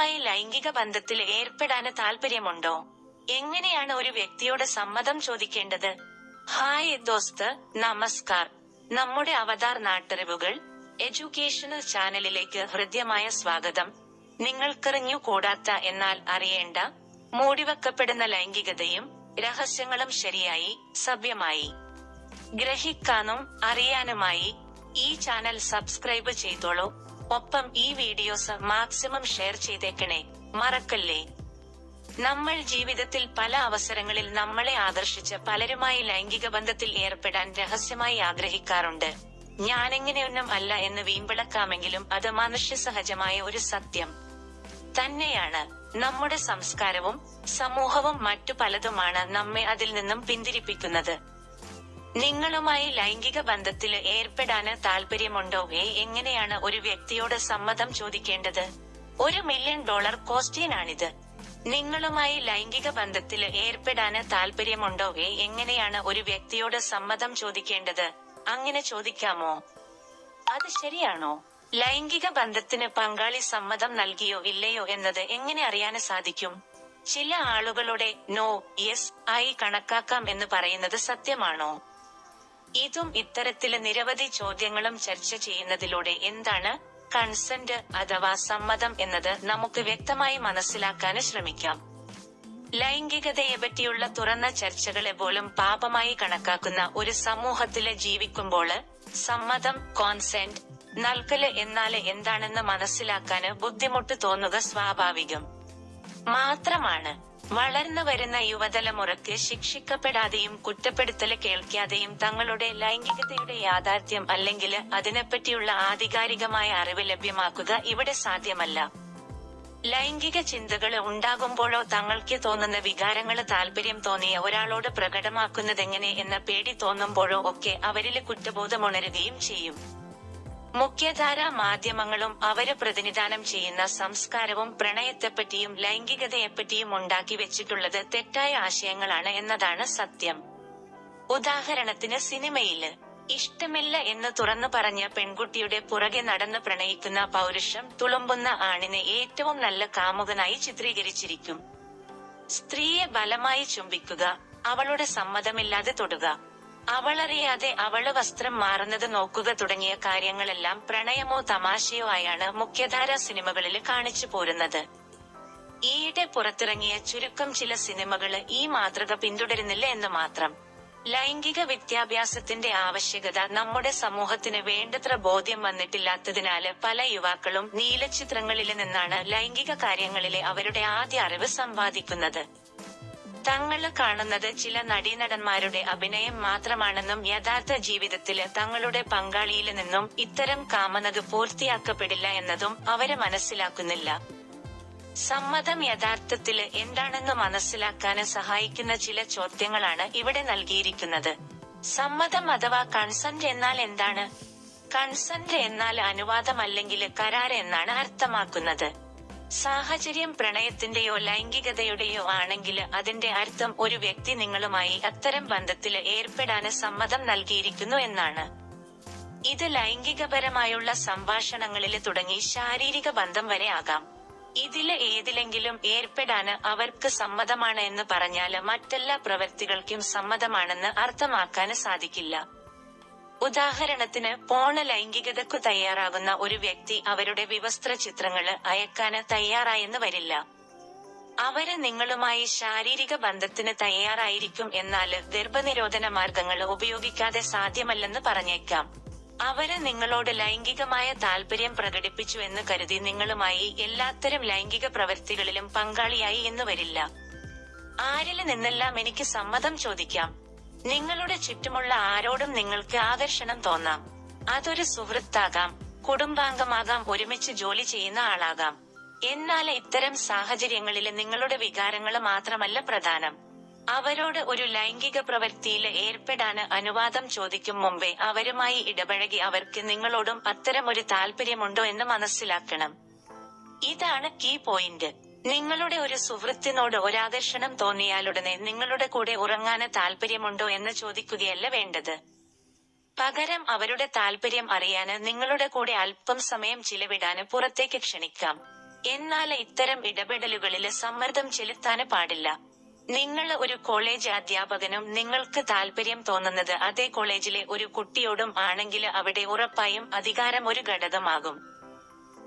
നിങ്ങളുമായി ലൈംഗിക ബന്ധത്തിൽ ഏർപ്പെടാന് താല്പര്യമുണ്ടോ എങ്ങനെയാണ് ഒരു വ്യക്തിയോട് സമ്മതം ചോദിക്കേണ്ടത്? ഹായ് ദോസ്ത് നമസ്കാർ. നമ്മുടെ അവതാർ നാട്ടറിവുകൾ എഡ്യൂക്കേഷണൽ ചാനലിലേക്ക് ഹൃദ്യമായ സ്വാഗതം. നിങ്ങൾക്കെറിഞ്ഞു കൂടാത്ത എന്നാൽ അറിയേണ്ട മൂടിവെക്കപ്പെടുന്ന ലൈംഗികതയും രഹസ്യങ്ങളും ശരിയായി സഭ്യമായി. ഗ്രഹിക്കാനും അറിയാനുമായി ഈ ചാനൽ സബ്സ്ക്രൈബ് ചെയ്തോളൂ. ഒപ്പം ഈ വീഡിയോസ് മാക്സിമം ഷെയർ ചെയ്തേക്കണേ. മറക്കല്ലേ? നമ്മൾ ജീവിതത്തിൽ പല അവസരങ്ങളിൽ നമ്മളെ ആദർശിച്ച് പലരുമായി ലൈംഗിക ബന്ധത്തിൽ ഏർപ്പെടാൻ രഹസ്യമായി ആഗ്രഹിക്കാറുണ്ട്. ഞാനെങ്ങനെയൊന്നും അല്ല എന്ന് വീമ്പിളക്കാമെങ്കിലും അത് മനുഷ്യ സഹജമായ ഒരു സത്യം. തന്നെയാണ് നമ്മുടെ സംസ്കാരവും സമൂഹവും മറ്റു പലതുമാണ് നമ്മെ അതിൽ നിന്നും പിന്തിരിപ്പിക്കുന്നത്. നിങ്ങളുമായി ലൈംഗിക ബന്ധത്തിൽ ഏർപ്പെടാന് താല്പര്യമുണ്ടോ ഏ എങ്ങനെയാണ് ഒരു വ്യക്തിയോട് സമ്മതം ചോദിക്കേണ്ടത്? ഒരു മില്യൺ ഡോളർ ക്വസ്റ്റ്യനാണിത് നിങ്ങളുമായി ലൈംഗിക ബന്ധത്തിൽ ഏർപ്പെടാന് താല്പര്യമുണ്ടോ ഏ എങ്ങനെയാണ് ഒരു വ്യക്തിയോട് സമ്മതം ചോദിക്കേണ്ടത്? അങ്ങനെ ചോദിക്കാമോ? അത് ശരിയാണോ? ലൈംഗിക ബന്ധത്തിന് പങ്കാളി സമ്മതം നൽകിയോ ഇല്ലയോ എന്നത് എങ്ങനെ അറിയാൻ സാധിക്കും? ചില ആളുകളുടെ നോ യെസ് ആയി കണക്കാക്കാം എന്ന് പറയുന്നത് സത്യമാണോ? ഇതും ഇത്തരത്തിൽ നിരവധി ചോദ്യങ്ങളും ചർച്ച ചെയ്യുന്നതിലൂടെ എന്താണ് കൺസെന്റ് അഥവാ സമ്മതം എന്നത് നമുക്ക് വ്യക്തമായി മനസ്സിലാക്കാൻ ശ്രമിക്കാം. ലൈംഗികതയെ പറ്റിയുള്ള തുറന്ന ചർച്ചകളെ പോലും പാപമായി കണക്കാക്കുന്ന ഒരു സമൂഹത്തിൽ ജീവിക്കുമ്പോൾ സമ്മതം കോൺസെന്റ് നൽകൽ എന്നാൽ എന്താണെന്ന് മനസ്സിലാക്കാന് ബുദ്ധിമുട്ട് തോന്നുക സ്വാഭാവികം. മാത്രമാണ് വളർന്നു വരുന്ന യുവതലമുറയ്ക്ക് ശിക്ഷിക്കപ്പെടാതെയും കുറ്റപ്പെടുത്തൽ കേൾക്കാതെയും തങ്ങളുടെ ലൈംഗികതയുടെ യാഥാർത്ഥ്യം അല്ലെങ്കിൽ അതിനെപ്പറ്റിയുള്ള ആധികാരികമായ അറിവ് ലഭ്യമാക്കുക ഇവിടെ സാധ്യമല്ല. ലൈംഗിക ചിന്തകൾ ഉണ്ടാകുമ്പോഴോ തങ്ങൾക്ക് തോന്നുന്ന വികാരങ്ങൾ താല്പര്യം തോന്നിയ ഒരാളോട് പ്രകടമാക്കുന്നതെങ്ങനെ എന്ന പേടി തോന്നുമ്പോഴോ ഒക്കെ അവരിൽ കുറ്റബോധമുണരുകയും ചെയ്യും. മുഖ്യധാരാ മാധ്യമങ്ങളും അവർ പ്രതിനിധാനം ചെയ്യുന്ന സംസ്കാരവും പ്രണയത്തെപ്പറ്റിയും ലൈംഗികതയെപ്പറ്റിയും ഉണ്ടാക്കി വെച്ചിട്ടുള്ളത് തെറ്റായ ആശയങ്ങളാണ് എന്നതാണ് സത്യം. ഉദാഹരണത്തിന് സിനിമയിൽ ഇഷ്ടമില്ല എന്ന് തുറന്നു പറഞ്ഞ പെൺകുട്ടിയുടെ പുറകെ നടന്ന് പ്രണയിക്കുന്ന പൗരുഷം തുളുമ്പുന്ന ആണിനെ ഏറ്റവും നല്ല കാമുകനായി ചിത്രീകരിച്ചിരിക്കും. സ്ത്രീയെ ബലമായി ചുംബിക്കുക അവളുടെ സമ്മതമില്ലാതെ തൊടുക. അവളറിയാതെ അവൾ വസ്ത്രം മാറുന്നത് നോക്കുക തുടങ്ങിയ കാര്യങ്ങളെല്ലാം പ്രണയമോ തമാശയോ ആയാണ് മുഖ്യധാര സിനിമകളിൽ കാണിച്ചു പോരുന്നത്. ഈയിടെ പുറത്തിറങ്ങിയ ചുരുക്കം ചില സിനിമകൾ ഈ മാതൃക പിന്തുടരുന്നില്ല എന്ന് മാത്രം. ലൈംഗിക വിദ്യാഭ്യാസത്തിന്റെ ആവശ്യകത നമ്മുടെ സമൂഹത്തിന് വേണ്ടത്ര ബോധ്യം വന്നിട്ടില്ലാത്തതിനാല് പല യുവാക്കളും നീലച്ചിത്രങ്ങളിൽ നിന്നാണ് ലൈംഗിക കാര്യങ്ങളിലെ അവരുടെ ആദ്യ അറിവ് സമ്പാദിക്കുന്നത്. തങ്ങൾ കാണുന്നത് ചില നടീനടന്മാരുടെ അഭിനയം മാത്രമാണെന്നും യഥാർത്ഥ ജീവിതത്തിൽ തങ്ങളുടെ പങ്കാളിയിൽ നിന്നും ഇത്തരം കാമനത് പൂർത്തിയാക്കപ്പെടില്ല എന്നതും അവരെ മനസ്സിലാക്കുന്നില്ല. സമ്മതം യഥാർത്ഥത്തിൽ എന്താണെന്ന് മനസ്സിലാക്കാന് സഹായിക്കുന്ന ചില ചോദ്യങ്ങളാണ് ഇവിടെ നൽകിയിരിക്കുന്നത്. സമ്മതം അഥവാ കൺസെന്റ് എന്നാൽ എന്താണ്? കൺസെന്റ് എന്നാൽ അനുവാദം അല്ലെങ്കിൽ കരാർ എന്നാണ് അർത്ഥമാക്കുന്നത്. സാഹചര്യം പ്രണയത്തിന്റെയോ ലൈംഗികതയുടെയോ ആണെങ്കിൽ അതിന്റെ അർത്ഥം ഒരു വ്യക്തി നിങ്ങളുമായി അത്തരം ബന്ധത്തിൽ ഏർപ്പെടാന് സമ്മതം നൽകിയിരിക്കുന്നു എന്നാണ്. ഇത് ലൈംഗികപരമായുള്ള സംഭാഷണങ്ങളിൽ തുടങ്ങി ശാരീരിക ബന്ധം വരെ ആകാം. ഇതിൽ ഏതിലെങ്കിലും ഏർപ്പെടാന് അവർക്ക് സമ്മതമാണ് എന്ന് പറഞ്ഞാൽ മറ്റെല്ലാ പ്രവൃത്തികൾക്കും സമ്മതമാണെന്ന് അർത്ഥമാക്കാന് സാധിക്കില്ല. ഉദാഹരണത്തിന് പോണ ലൈംഗികതക്കു തയ്യാറാകുന്ന ഒരു വ്യക്തി അവരുടെ വിവസ്ത്ര ചിത്രങ്ങൾ അയക്കാന് തയ്യാറായെന്ന് വരില്ല. അവർ നിങ്ങളുമായി ശാരീരിക ബന്ധത്തിന് തയ്യാറായിരിക്കും എന്നാൽ ഗർഭനിരോധന മാർഗങ്ങൾ ഉപയോഗിക്കാതെ സാധ്യമല്ലെന്ന് പറഞ്ഞേക്കാം. അവർ നിങ്ങളോട് ലൈംഗികമായ താല്പര്യം പ്രകടിപ്പിച്ചു എന്ന് കരുതി നിങ്ങളുമായി എല്ലാത്തരം ലൈംഗിക പ്രവൃത്തികളിലും പങ്കാളിയായി എന്ന് വരില്ല. ആരിൽ നിന്നെല്ലാം എനിക്ക് സമ്മതം ചോദിക്കാം. നിങ്ങളുടെ ചുറ്റുമുള്ള ആരോടും നിങ്ങൾക്ക് ആകർഷണം തോന്നാം. അതൊരു സുഹൃത്താകാം കുടുംബാംഗമാകാം ഒരുമിച്ച് ജോലി ചെയ്യുന്ന ആളാകാം. എന്നാൽ ഇത്തരം സാഹചര്യങ്ങളിൽ നിങ്ങളുടെ വികാരങ്ങൾ മാത്രമല്ല പ്രധാനം. അവരോട് ഒരു ലൈംഗിക പ്രവൃത്തിയിൽ ഏർപ്പെടാന് അനുവാദം ചോദിക്കും മുമ്പേ അവരുമായി ഇടപഴകി അവർക്ക് നിങ്ങളോടും അത്തരം ഒരു താല്പര്യമുണ്ടോ എന്ന് മനസ്സിലാക്കണം. ഇതാണ് കീ പോയിന്റ്. നിങ്ങളുടെ ഒരു സുഹൃത്തിനോട് ഒരാകർഷണം തോന്നിയാലുടനെ നിങ്ങളുടെ കൂടെ ഉറങ്ങാന് താല്പര്യമുണ്ടോ എന്ന് ചോദിക്കുകയല്ല വേണ്ടത്. പകരം അവരുടെ താല്പര്യം അറിയാന് നിങ്ങളുടെ കൂടെ അല്പം സമയം ചിലവിടാന് പുറത്തേക്ക് ക്ഷണിക്കാം. എന്നാൽ ഇത്തരം ഇടപെടലുകളിൽ സമ്മർദ്ദം ചെലുത്താന് പാടില്ല. നിങ്ങൾ ഒരു കോളേജ് അധ്യാപകനും നിങ്ങൾക്ക് താല്പര്യം തോന്നുന്നത് അതേ കോളേജിലെ ഒരു കുട്ടിയോടും ആണെങ്കിൽ അവിടെ ഉറപ്പായും അധികാരം ഒരു ഘടകമാകും.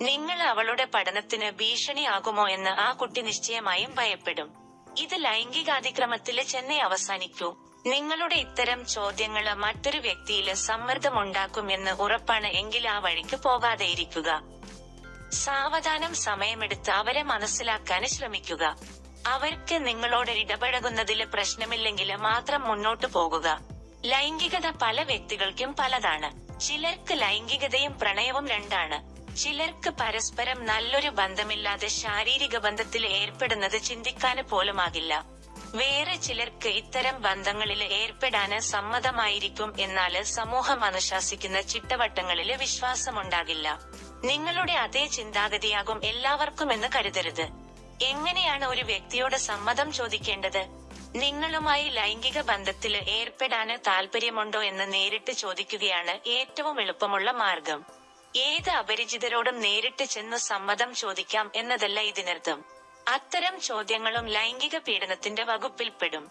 നിങ്ങൾ അവളുടെ പഠനത്തിന് ഭീഷണിയാകുമോ എന്ന് ആ കുട്ടി നിശ്ചയമായും ഭയപ്പെടും. ഇത് ലൈംഗികാതിക്രമത്തിൽ ചെന്നൈ അവസാനിക്കൂ. നിങ്ങളുടെ ഇത്തരം ചോദ്യങ്ങൾ മറ്റൊരു വ്യക്തിയിൽ സമ്മർദ്ദമുണ്ടാക്കും എന്ന് ഉറപ്പാണ് എങ്കിൽ ആ വഴിക്ക് പോകാതെ ഇരിക്കുക. സാവധാനം സമയമെടുത്ത് അവരെ മനസ്സിലാക്കാൻ ശ്രമിക്കുക. അവർക്ക് നിങ്ങളോട് ഇടപഴകുന്നതിൽ പ്രശ്നമില്ലെങ്കിൽ മാത്രം മുന്നോട്ടു പോകുക. ലൈംഗികത പല വ്യക്തികൾക്കും പലതാണ്. ചിലർക്ക് ലൈംഗികതയും പ്രണയവും രണ്ടാണ്. ചിലർക്ക് പരസ്പരം നല്ലൊരു ബന്ധമില്ലാതെ ശാരീരിക ബന്ധത്തിൽ ഏർപ്പെടുന്നത് ചിന്തിക്കാന് പോലുമാകില്ല. വേറെ ചിലർക്ക് ഇത്തരം ബന്ധങ്ങളിൽ ഏർപ്പെടാന് സമ്മതമായിരിക്കും എന്നാൽ സമൂഹം അനുശാസിക്കുന്ന ചിട്ടവട്ടങ്ങളിൽ വിശ്വാസമുണ്ടാകില്ല. നിങ്ങളുടെ അതേ ചിന്താഗതിയാകും എല്ലാവർക്കും എന്ന് കരുതരുത്. എങ്ങനെയാണ് ഒരു വ്യക്തിയോട് സമ്മതം ചോദിക്കേണ്ടത്? നിങ്ങളുമായി ലൈംഗിക ബന്ധത്തിൽ ഏർപ്പെടാന് താല്പര്യമുണ്ടോ എന്ന് നേരിട്ട് ചോദിക്കുകയാണ് ഏറ്റവും എളുപ്പമുള്ള മാർഗം. ഏത് അപരിചിതരോടും നേരിട്ട് ചെന്ന് സമ്മതം ചോദിക്കാം എന്നതല്ല ഇതിനർത്ഥം. അത്തരം ചോദ്യങ്ങളും ലൈംഗിക പീഡനത്തിന്റെ വകുപ്പിൽപ്പെടും.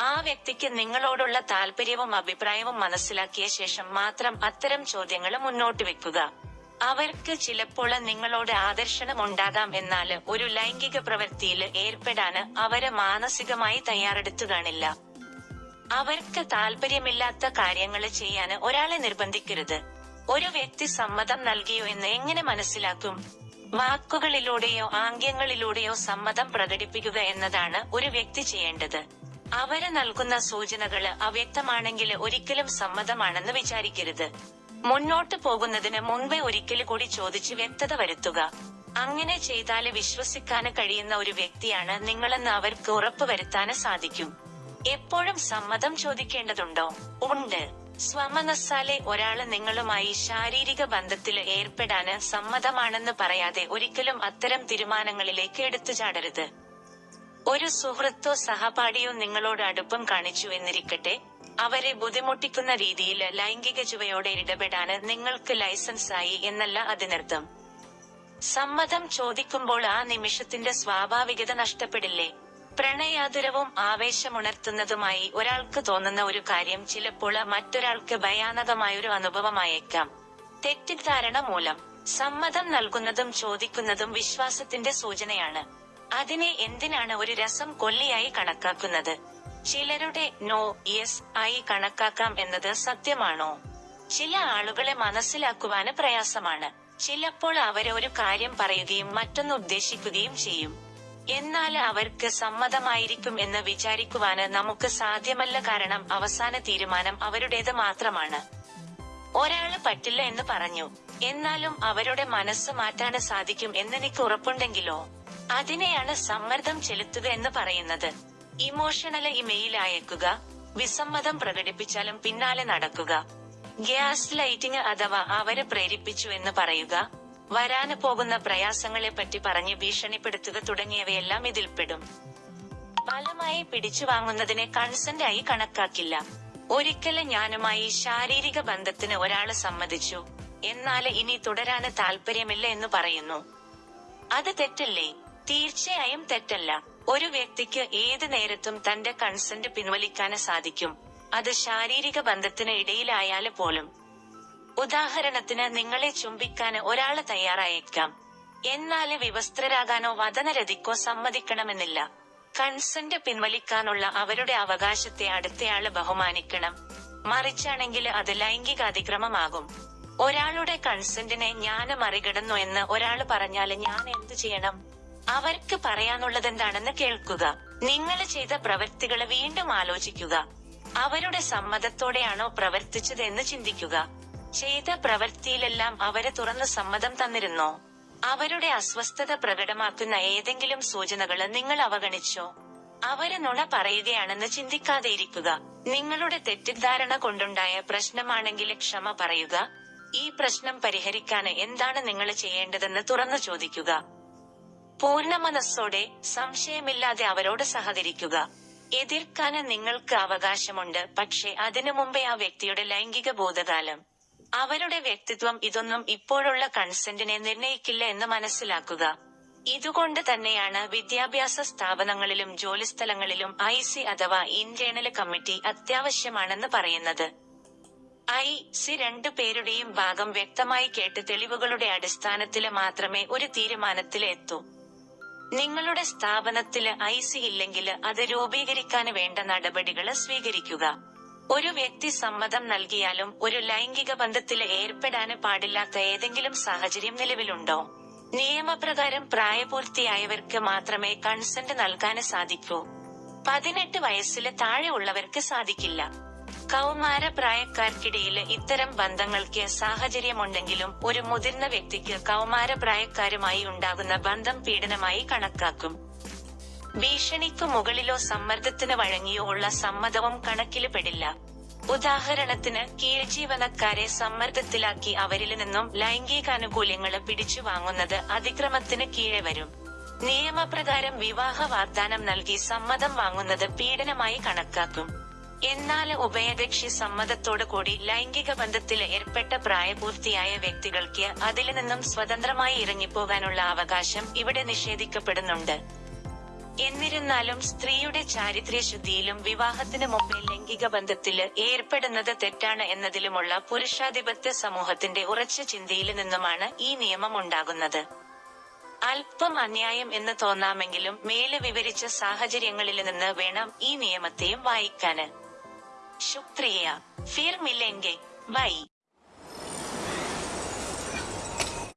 ആ വ്യക്തിക്ക് നിങ്ങളോടുള്ള താല്പര്യവും അഭിപ്രായവും മനസ്സിലാക്കിയ ശേഷം മാത്രം അത്തരം ചോദ്യങ്ങൾ മുന്നോട്ട് വെക്കുക. അവർക്ക് ചിലപ്പോൾ നിങ്ങളോട് ആദർശനം ഉണ്ടാകാം എന്നാൽ ഒരു ലൈംഗിക പ്രവൃത്തിയിൽ ഏർപ്പെടാൻ അവർ മാനസികമായി തയ്യാറെടുത്തു കാണില്ല. അവർക്ക് താല്പര്യമില്ലാത്ത കാര്യങ്ങൾ ചെയ്യാൻ ഒരാളെ നിർബന്ധിക്കരുത്. ഒരു വ്യക്തി സമ്മതം നൽകിയോ എന്ന് എങ്ങനെ മനസ്സിലാക്കും? വാക്കുകളിലൂടെയോ ആംഗ്യങ്ങളിലൂടെയോ സമ്മതം പ്രകടിപ്പിക്കുക എന്നതാണ് ഒരു വ്യക്തി ചെയ്യേണ്ടത്. അവർ നൽകുന്ന സൂചനകൾ അവ്യക്തമാണെങ്കിൽ ഒരിക്കലും സമ്മതമാണെന്ന് വിചാരിക്കരുത്. മുന്നോട്ട് പോകുന്നതിന് മുൻപേ ഒരിക്കൽ കൂടി ചോദിച്ച് വ്യക്തത വരുത്തുക. അങ്ങനെ ചെയ്താൽ വിശ്വസിക്കാന് കഴിയുന്ന ഒരു വ്യക്തിയാണ് നിങ്ങളെന്ന് അവർക്ക് ഉറപ്പ് വരുത്താന് സാധിക്കും. എപ്പോഴും സമ്മതം ചോദിക്കേണ്ടതുണ്ടോ? ഉണ്ട്. സ്വമനസ്സാലെ ഒരാൾ നിങ്ങളുമായി ശാരീരിക ബന്ധത്തിൽ ഏർപ്പെടാന് സമ്മതമാണെന്ന് പറയാതെ ഒരിക്കലും അത്തരം തീരുമാനങ്ങളിലേക്ക് എടുത്തു ചാടരുത്. ഒരു സുഹൃത്തോ സഹപാഠിയോ നിങ്ങളോട് അടുപ്പം കാണിച്ചു എന്നിരിക്കട്ടെ അവരെ ബുദ്ധിമുട്ടിക്കുന്ന രീതിയിൽ ലൈംഗിക ചുവയോടെ ഇടപെടാന് നിങ്ങൾക്ക് ലൈസൻസ് ആയി എന്നല്ല അതിനർത്ഥം. സമ്മതം ചോദിക്കുമ്പോൾ ആ നിമിഷത്തിന്റെ സ്വാഭാവികത നഷ്ടപ്പെടില്ലേ? പ്രണയാതുരവും ആവേശമുണർത്തുന്നതുമായി ഒരാൾക്ക് തോന്നുന്ന ഒരു കാര്യം ചിലപ്പോൾ മറ്റൊരാൾക്ക് ഭയാനകമായൊരു അനുഭവമായേക്കാം. തെറ്റിദ്ധാരണ മൂലം സമ്മതം നൽകുന്നതും ചോദിക്കുന്നതും വിശ്വാസത്തിന്റെ സൂചനയാണ്. അതിനെ എന്തിനാണ് ഒരു രസം കൊല്ലിയായി കണക്കാക്കുന്നത്? ചിലരുടെ നോ യെസ് ആയി കണക്കാക്കാം എന്നത് സത്യമാണോ? ചില ആളുകളെ മനസ്സിലാക്കുവാന് പ്രയാസമാണ്. ചിലപ്പോൾ അവരെ ഒരു കാര്യം പറയുകയും മറ്റൊന്ന് ഉദ്ദേശിക്കുകയും ചെയ്യും. എന്നാൽ അവർക്ക് സമ്മതമായിരിക്കും എന്ന് വിചാരിക്കുവാന് നമുക്ക് സാധ്യമല്ല കാരണം അവസാന തീരുമാനം അവരുടേത് മാത്രമാണ്. ഒരാൾ പറ്റില്ല എന്ന് പറഞ്ഞു. എന്നാലും അവരുടെ മനസ്സ് മാറ്റാന് സാധിക്കും എന്നെനിക്ക് ഉറപ്പുണ്ടെങ്കിലോ? അതിനെയാണ് സമ്മർദ്ദം ചെലുത്തുക എന്ന് പറയുന്നത്. ഇമോഷണൽ ഇമെയിൽ അയക്കുക വിസമ്മതം പ്രകടിപ്പിച്ചാലും പിന്നാലെ നടക്കുക ഗ്യാസ് ലൈറ്റിംഗ് അഥവാ അവരെ പ്രേരിപ്പിച്ചു എന്ന് പറയുക വരാന് പോകുന്ന പ്രയാസങ്ങളെ പറ്റി പറഞ്ഞ് ഭീഷണിപ്പെടുത്തുക തുടങ്ങിയവയെല്ലാം ഇതിൽപ്പെടും. ബലമായി പിടിച്ചു വാങ്ങുന്നതിനെ കൺസെന്റ് ആയി കണക്കാക്കില്ല. ഒരിക്കലും ഞാനുമായി ശാരീരിക ബന്ധത്തിന് ഒരാൾ സമ്മതിച്ചു. എന്നാൽ ഇനി തുടരാന് താല്പര്യമില്ല എന്ന് പറയുന്നു. അത് തെറ്റല്ലേ? തീർച്ചയായും തെറ്റല്ല. ഒരു വ്യക്തിക്ക് ഏത് നേരത്തും തന്റെ കൺസെന്റ് പിൻവലിക്കാന് സാധിക്കും. അത് ശാരീരിക ബന്ധത്തിന് ഇടയിലായാൽ പോലും. ഉദാഹരണത്തിന് നിങ്ങളെ ചുംബിക്കാൻ ഒരാൾ തയ്യാറായേക്കാം. എന്നാൽ വിവസ്ത്രരാകാനോ വതനരതിക്കോ സമ്മതിക്കണമെന്നില്ല. കൺസെന്റ് പിൻവലിക്കാനുള്ള അവരുടെ അവകാശത്തെ അടുത്തയാൾ ബഹുമാനിക്കണം. മറിച്ചാണെങ്കിൽ അത് ലൈംഗിക അതിക്രമമാകും ഒരാളുടെ കൺസെന്റിനെ ഞാൻ മറികടന്നു എന്ന് ഒരാൾ പറഞ്ഞാൽ ഞാൻ എന്ത് ചെയ്യണം? അവർക്ക് പറയാനുള്ളതെന്താണെന്ന് കേൾക്കുക. നിങ്ങൾ ചെയ്ത പ്രവൃത്തികൾ വീണ്ടും ആലോചിക്കുക. അവരുടെ സമ്മതത്തോടെയാണോ പ്രവർത്തിച്ചതെന്ന് ചിന്തിക്കുക. ചെയ്ത പ്രവൃത്തിയിലെല്ലാം അവരെ തുറന്ന് സമ്മതം തന്നിരുന്നോ? അവരുടെ അസ്വസ്ഥത പ്രകടമാക്കുന്ന ഏതെങ്കിലും സൂചനകൾ നിങ്ങൾ അവഗണിച്ചോ? അവർ നുണ പറയുകയാണെന്ന് ചിന്തിക്കാതെ ഇരിക്കുക. നിങ്ങളുടെ തെറ്റിദ്ധാരണ കൊണ്ടുണ്ടായ പ്രശ്നമാണെങ്കിൽ ക്ഷമ പറയുക. ഈ പ്രശ്നം പരിഹരിക്കാൻ എന്താണ് നിങ്ങൾ ചെയ്യേണ്ടതെന്ന് തുറന്നു ചോദിക്കുക. പൂർണ മനസ്സോടെ സംശയമില്ലാതെ അവരോട് സഹകരിക്കുക. എതിർക്കാന് നിങ്ങൾക്ക് അവകാശമുണ്ട് പക്ഷെ അതിനു മുമ്പേ ആ വ്യക്തിയുടെ ലൈംഗിക ബോധകാലം അവരുടെ വ്യക്തിത്വം ഇതൊന്നും ഇപ്പോഴുള്ള കൺസെന്റിനെ നിർണയിക്കില്ല എന്ന് മനസ്സിലാക്കുക. ഇതുകൊണ്ട് തന്നെയാണ് വിദ്യാഭ്യാസ സ്ഥാപനങ്ങളിലും ജോലിസ്ഥലങ്ങളിലും ഐ സി അഥവാ ഇന്റേണൽ കമ്മിറ്റി അത്യാവശ്യമാണെന്ന് പറയുന്നത്. ഐ സി രണ്ടു പേരുടെയും ഭാഗം വ്യക്തമായി കേട്ട് തെളിവുകളുടെ അടിസ്ഥാനത്തിൽ മാത്രമേ ഒരു തീരുമാനത്തിൽ എത്തൂ. നിങ്ങളുടെ സ്ഥാപനത്തിൽ ഐ സി ഇല്ലെങ്കിൽ അത് രൂപീകരിക്കാൻ വേണ്ട നടപടികൾ സ്വീകരിക്കുക. ഒരു വ്യക്തി സമ്മതം നൽകിയാലും ഒരു ലൈംഗിക ബന്ധത്തിൽ ഏർപ്പെടാന് പാടില്ലാത്ത ഏതെങ്കിലും സാഹചര്യം നിലവിലുണ്ടോ? നിയമപ്രകാരം പ്രായപൂർത്തിയായവർക്ക് മാത്രമേ കൺസെന്റ് നൽകാന് സാധിക്കൂ. പതിനെട്ട് വയസ്സിൽ താഴെ ഉള്ളവർക്ക് സാധിക്കില്ല. കൗമാര പ്രായക്കാർക്കിടയിൽ ഇത്തരം ബന്ധങ്ങൾക്ക് സാഹചര്യമുണ്ടെങ്കിലും ഒരു മുതിർന്ന വ്യക്തിക്ക് കൗമാര പ്രായക്കാരുമായി ഉണ്ടാകുന്ന ബന്ധം പീഡനമായി കണക്കാക്കും. ഭീഷണിക്കു മുകളിലോ സമ്മർദ്ദത്തിന് വഴങ്ങിയോ ഉള്ള സമ്മതവും കണക്കിൽ പെടില്ല. ഉദാഹരണത്തിന് കീഴ്ജീവനക്കാരെ സമ്മർദ്ദത്തിലാക്കി അവരിൽ നിന്നും ലൈംഗികാനുകൂല്യങ്ങൾ പിടിച്ചു വാങ്ങുന്നത് അതിക്രമത്തിന് കീഴെ വരും. നിയമപ്രകാരം വിവാഹ വാഗ്ദാനം നൽകി സമ്മതം വാങ്ങുന്നത് പീഡനമായി കണക്കാക്കും. എന്നാൽ ഉഭയകക്ഷി സമ്മതത്തോടു കൂടി ലൈംഗിക ബന്ധത്തിൽ ഏർപ്പെട്ട പ്രായപൂർത്തിയായ വ്യക്തികൾക്ക് അതിൽ നിന്നും സ്വതന്ത്രമായി ഇറങ്ങിപ്പോകാനുള്ള അവകാശം ഇവിടെ നിഷേധിക്കപ്പെടുന്നുണ്ട്. എന്നിരുന്നാലും സ്ത്രീയുടെ ചാരിത്ര്യശുദ്ധിയിലും വിവാഹത്തിന് മുമ്പേ ലൈംഗിക ബന്ധത്തിൽ ഏർപ്പെടുന്നത് തെറ്റാണ് എന്നതിലുമുള്ള പുരുഷാധിപത്യ സമൂഹത്തിന്റെ ഉറച്ച ചിന്തയിൽ നിന്നുമാണ് ഈ നിയമം ഉണ്ടാകുന്നത്. അല്പം അന്യായം എന്ന് തോന്നാമെങ്കിലും മേലെ വിവരിച്ച സാഹചര്യങ്ങളിൽ നിന്ന് വേണം ഈ നിയമത്തെയും വായിക്കാന്. ശുക്രിയ. ഫിർ മില്ലെങ്കിൽ ബൈ.